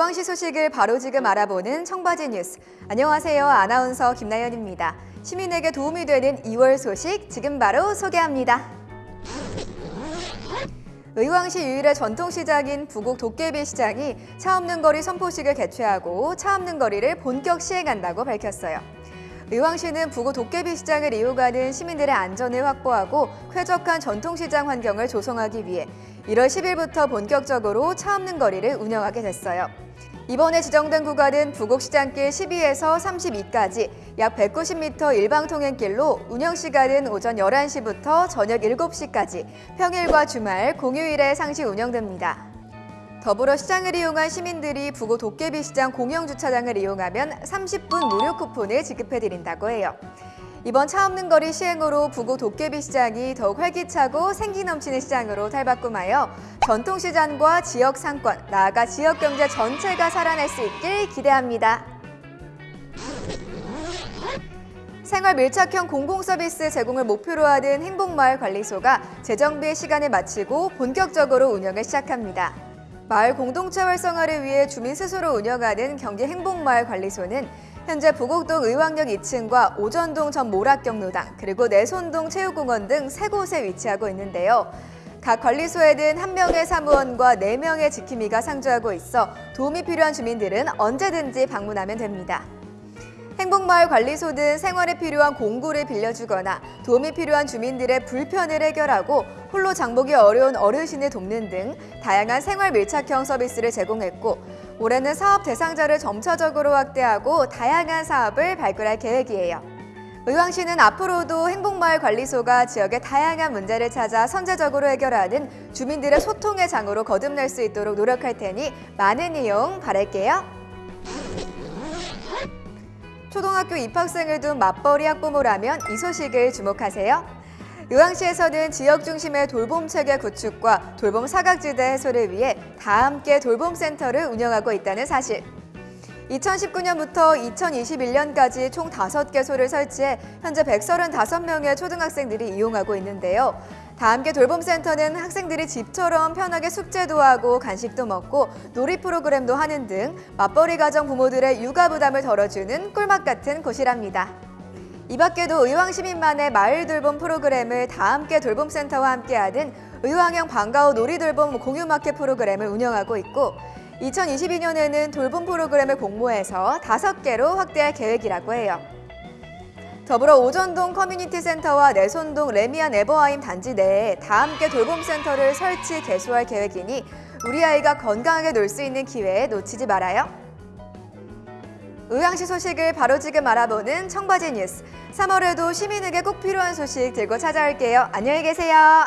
의왕시 소식을 바로 지금 알아보는 청바지 뉴스. 안녕하세요. 아나운서 김나연입니다. 시민에게 도움이 되는 2월 소식 지금 바로 소개합니다. 의왕시 유일의 전통시장인 부곡 도깨비 시장이 차 없는 거리 선포식을 개최하고 차 없는 거리를 본격 시행한다고 밝혔어요. 의왕시는 부곡 도깨비 시장을 이용하는 시민들의 안전을 확보하고 쾌적한 전통시장 환경을 조성하기 위해 1월 10일부터 본격적으로 차 없는 거리를 운영하게 됐어요. 이번에 지정된 구간은 부곡시장길 12에서 32까지 약 190m 일방 통행길로 운영 시간은 오전 11시부터 저녁 7시까지 평일과 주말, 공휴일에 상시 운영됩니다. 더불어 시장을 이용한 시민들이 부고 도깨비 시장 공영 주차장을 이용하면 30분 무료 쿠폰을 지급해드린다고 해요. 이번 차 없는 거리 시행으로 부고 도깨비 시장이 더욱 활기차고 생기 넘치는 시장으로 탈바꿈하여 전통시장과 지역 상권, 나아가 지역 경제 전체가 살아날 수 있길 기대합니다. 생활 밀착형 공공서비스 제공을 목표로 하는 행복마을 관리소가 재정비의 시간을 마치고 본격적으로 운영을 시작합니다. 마을 공동체 활성화를 위해 주민 스스로 운영하는 경기 행복마을 관리소는 현재 부곡동 의왕역 2층과 오전동 전 모락경로당 그리고 내손동 체육공원 등 세 곳에 위치하고 있는데요. 각 관리소에는 한 명의 사무원과 네 명의 지킴이가 상주하고 있어 도움이 필요한 주민들은 언제든지 방문하면 됩니다. 행복마을 관리소는 생활에 필요한 공구를 빌려주거나 도움이 필요한 주민들의 불편을 해결하고 홀로 장보기 어려운 어르신을 돕는 등 다양한 생활 밀착형 서비스를 제공했고 올해는 사업 대상자를 점차적으로 확대하고 다양한 사업을 발굴할 계획이에요. 의왕시는 앞으로도 행복마을 관리소가 지역의 다양한 문제를 찾아 선제적으로 해결하는 주민들의 소통의 장으로 거듭날 수 있도록 노력할 테니 많은 이용 바랄게요. 초등학교 입학생을 둔 맞벌이 학부모라면 이 소식을 주목하세요. 의왕시에서는 지역 중심의 돌봄 체계 구축과 돌봄 사각지대 해소를 위해 다 함께 돌봄센터를 운영하고 있다는 사실. 2019년부터 2021년까지 총 5개소를 설치해 현재 135명의 초등학생들이 이용하고 있는데요. 다함께 돌봄센터는 학생들이 집처럼 편하게 숙제도 하고 간식도 먹고 놀이 프로그램도 하는 등 맞벌이 가정 부모들의 육아 부담을 덜어주는 꿀맛 같은 곳이랍니다. 이 밖에도 의왕시민만의 마을 돌봄 프로그램을 다함께 돌봄센터와 함께하는 의왕형 방과후 놀이 돌봄 공유 마켓 프로그램을 운영하고 있고 2022년에는 돌봄 프로그램을 공모해서 다섯 개로 확대할 계획이라고 해요. 더불어 오전동 커뮤니티 센터와 내손동 래미안 에버하임 단지 내에 다 함께 돌봄센터를 설치 개소할 계획이니 우리 아이가 건강하게 놀 수 있는 기회 놓치지 말아요. 의왕시 소식을 바로 지금 알아보는 청바지 뉴스. 3월에도 시민에게 꼭 필요한 소식 들고 찾아올게요. 안녕히 계세요.